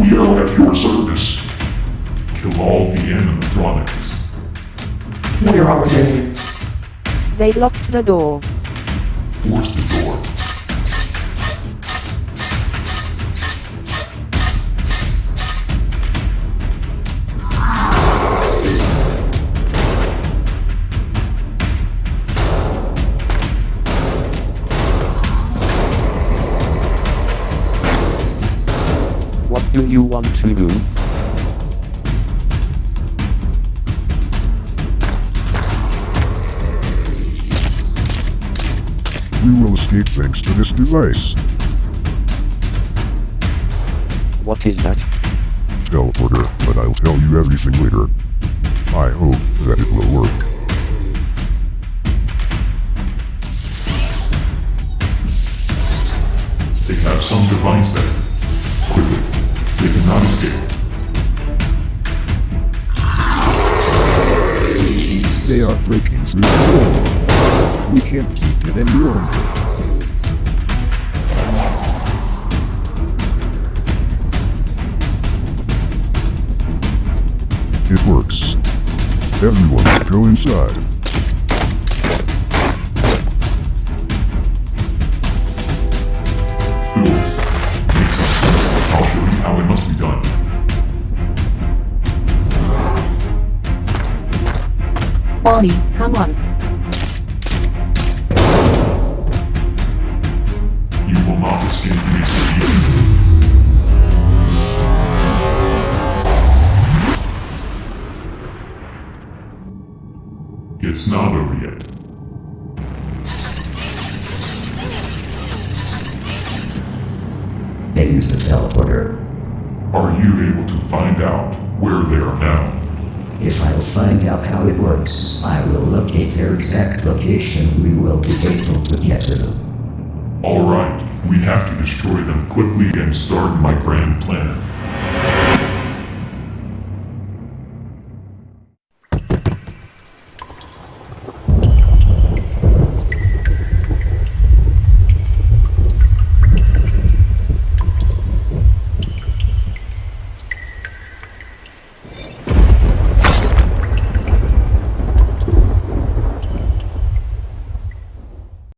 We are at your service. Kill all the animatronics. Where are they? They locked the door. Force the door. What do you want to do? We will escape thanks to this device. What is that? Teleporter, but I'll tell you everything later. I hope that it will work. They have some device there. Quickly. They escape. They are breaking through the door. We can't keep it any. It works. Everyone, go inside. Bonnie, come on. You will not escape me, Steve. It's not over yet. They used the teleporter. Are you able to find out where they are now? If I'll find out how it works, I will locate their exact location. We will be able to get to them. Alright, we have to destroy them quickly and start my grand plan.